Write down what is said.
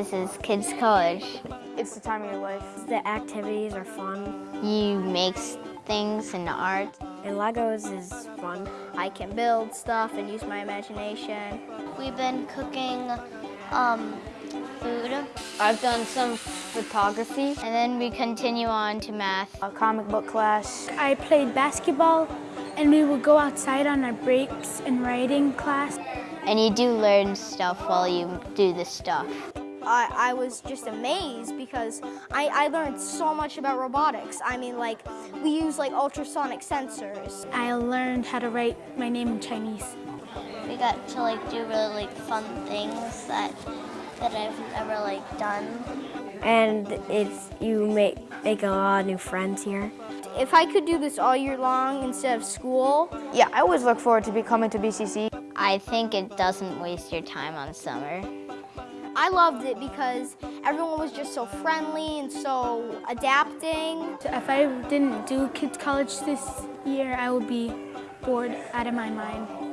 This is Kids College. It's the time of your life. The activities are fun. You make things and art. And Legos is fun. I can build stuff and use my imagination. We've been cooking um, food. I've done some photography. And then we continue on to math. A comic book class. I played basketball and we would go outside on our breaks in writing class. And you do learn stuff while you do the stuff. I, I was just amazed because I, I learned so much about robotics. I mean, like, we use like ultrasonic sensors. I learned how to write my name in Chinese. We got to like do really like fun things that that I've never like done. And it's you make make a lot of new friends here. If I could do this all year long instead of school. Yeah, I always look forward to be coming to BCC. I think it doesn't waste your time on summer. I loved it because everyone was just so friendly and so adapting. If I didn't do Kids College this year, I would be bored out of my mind.